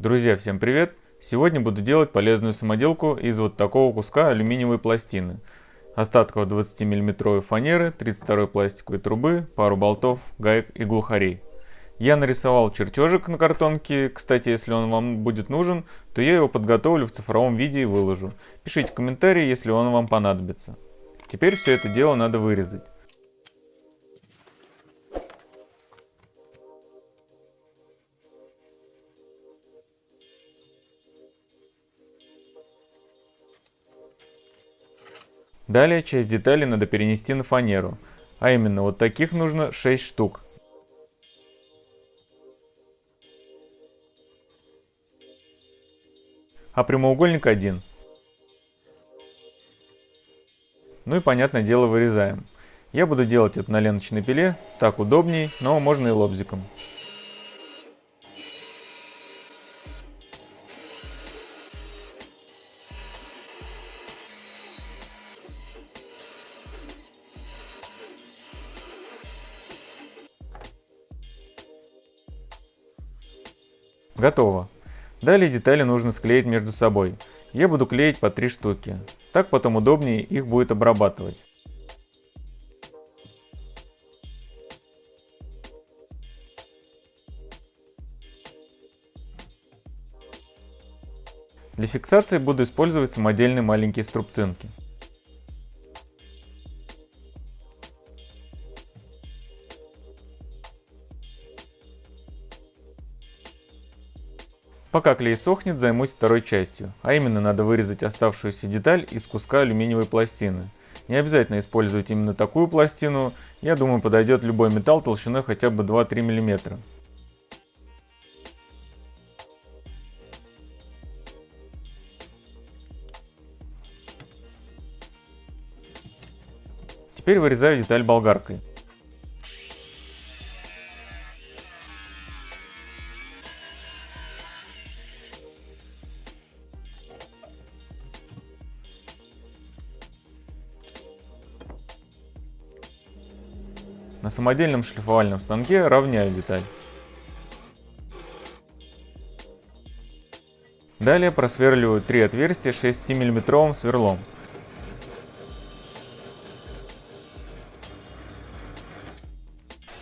Друзья, всем привет! Сегодня буду делать полезную самоделку из вот такого куска алюминиевой пластины. Остатков 20 миллиметровой фанеры, 32 пластиковой трубы, пару болтов, гаек и глухарей. Я нарисовал чертежик на картонке, кстати, если он вам будет нужен, то я его подготовлю в цифровом виде и выложу. Пишите комментарии, если он вам понадобится. Теперь все это дело надо вырезать. Далее часть деталей надо перенести на фанеру, а именно вот таких нужно 6 штук. А прямоугольник один. Ну и понятное дело вырезаем. Я буду делать это на ленточной пиле, так удобней, но можно и лобзиком. Готово. Далее детали нужно склеить между собой. Я буду клеить по три штуки. Так потом удобнее их будет обрабатывать. Для фиксации буду использовать самодельные маленькие струбцинки. Пока клей сохнет, займусь второй частью, а именно надо вырезать оставшуюся деталь из куска алюминиевой пластины. Не обязательно использовать именно такую пластину, я думаю подойдет любой металл толщиной хотя бы 2-3 мм. Теперь вырезаю деталь болгаркой. На самодельном шлифовальном станке равняю деталь. Далее просверливаю три отверстия 6 миллиметровым сверлом.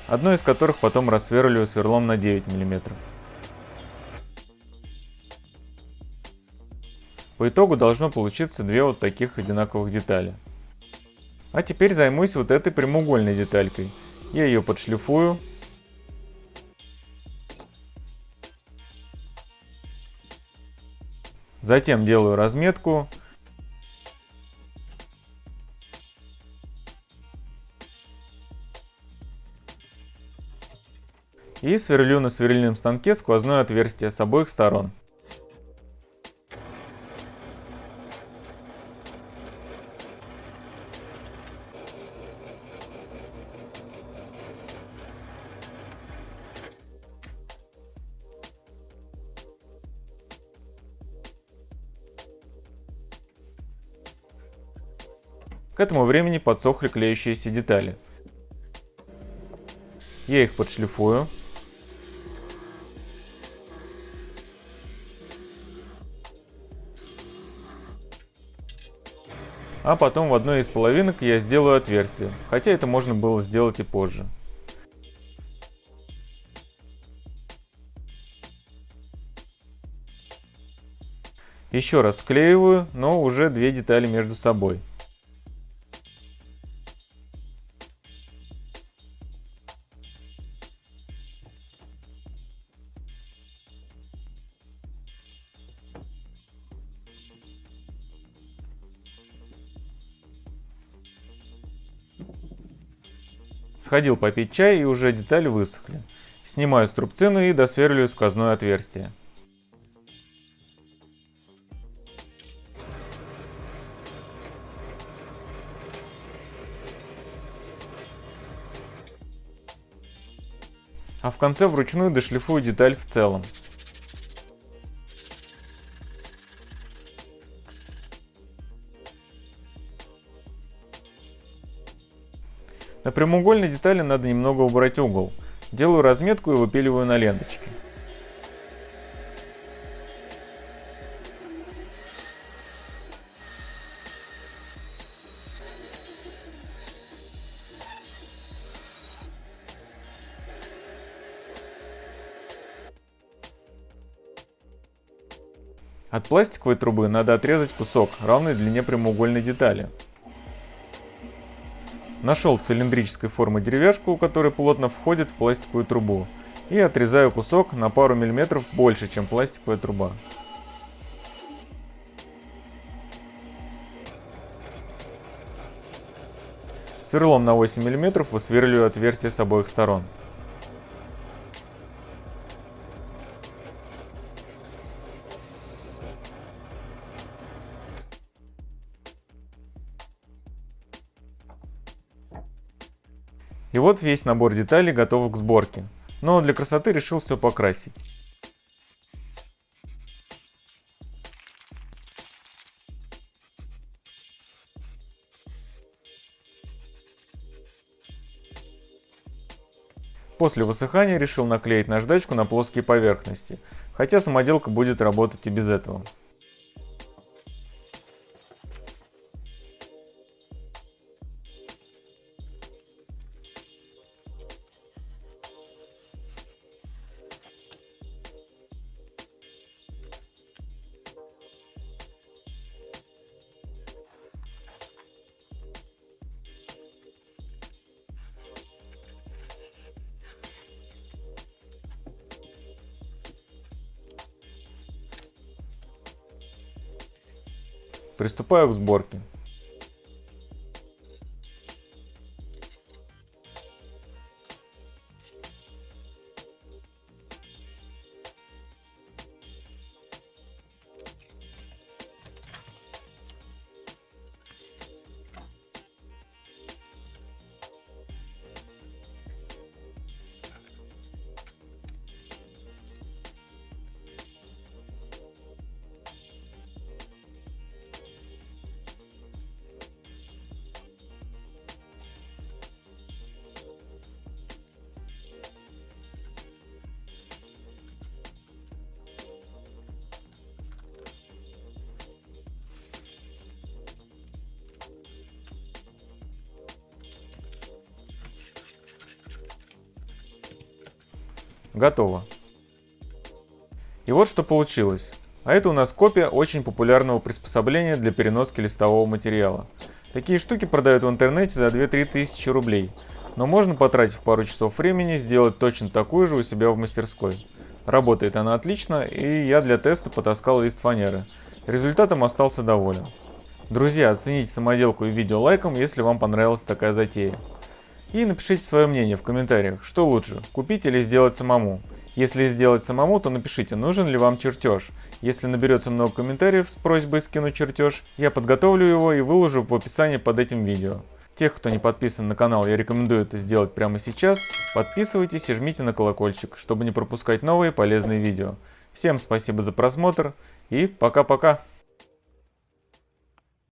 Одно из которых потом рассверливаю сверлом на 9 мм. По итогу должно получиться две вот таких одинаковых детали. А теперь займусь вот этой прямоугольной деталькой. Я ее подшлифую. Затем делаю разметку. И сверлю на сверлильном станке сквозное отверстие с обоих сторон. К этому времени подсохли клеющиеся детали. Я их подшлифую. А потом в одной из половинок я сделаю отверстие, хотя это можно было сделать и позже. Еще раз склеиваю, но уже две детали между собой. Сходил попить чай и уже детали высохли. Снимаю струбцину и досверливаю сквозное отверстие. А в конце вручную дошлифую деталь в целом. На прямоугольной детали надо немного убрать угол. Делаю разметку и выпиливаю на ленточке. От пластиковой трубы надо отрезать кусок равный длине прямоугольной детали. Нашел цилиндрической формы деревяшку, которая плотно входит в пластиковую трубу. И отрезаю кусок на пару миллиметров больше, чем пластиковая труба. Сверлом на 8 мм высверливаю отверстие с обоих сторон. И вот весь набор деталей готов к сборке. Но для красоты решил все покрасить. После высыхания решил наклеить наждачку на плоские поверхности, хотя самоделка будет работать и без этого. Приступаю к сборке. Готово. И вот что получилось. А это у нас копия очень популярного приспособления для переноски листового материала. Такие штуки продают в интернете за 2-3 тысячи рублей. Но можно, потратив пару часов времени, сделать точно такую же у себя в мастерской. Работает она отлично, и я для теста потаскал лист фанеры. Результатом остался доволен. Друзья, оцените самоделку и видео лайком, если вам понравилась такая затея. И напишите свое мнение в комментариях, что лучше, купить или сделать самому. Если сделать самому, то напишите, нужен ли вам чертеж. Если наберется много комментариев с просьбой скинуть чертеж, я подготовлю его и выложу в описании под этим видео. Тех, кто не подписан на канал, я рекомендую это сделать прямо сейчас. Подписывайтесь и жмите на колокольчик, чтобы не пропускать новые полезные видео. Всем спасибо за просмотр и пока-пока.